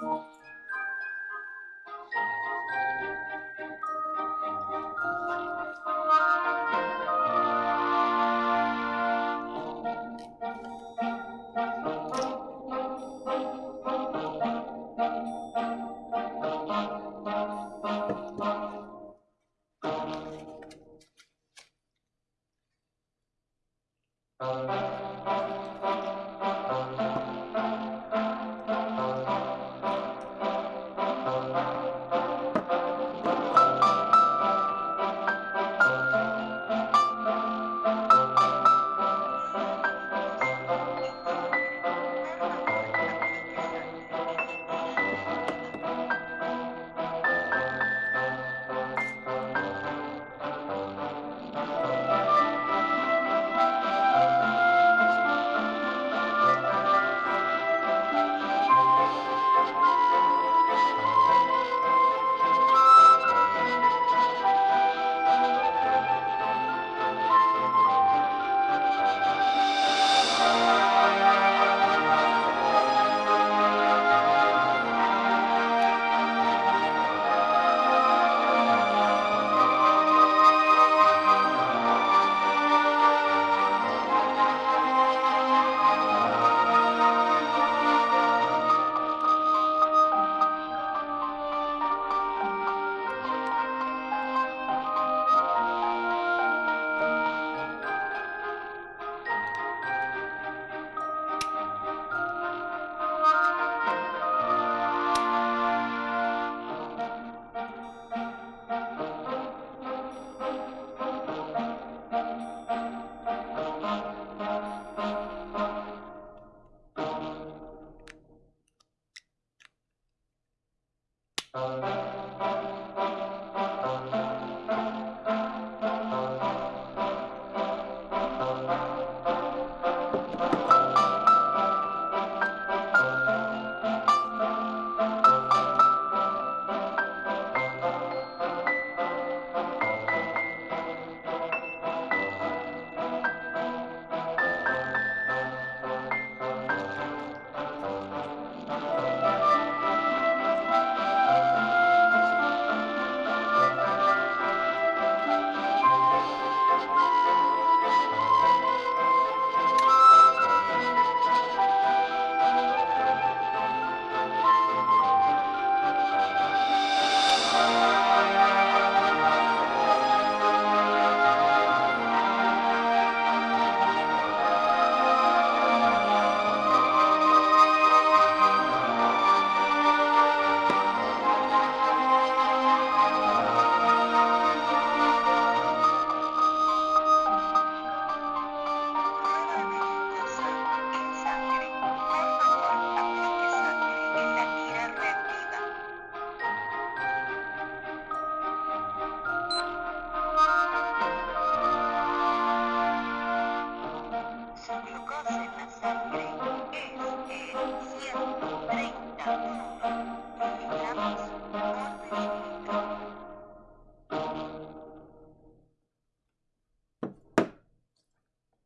Su glucosa en la Música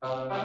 Uh,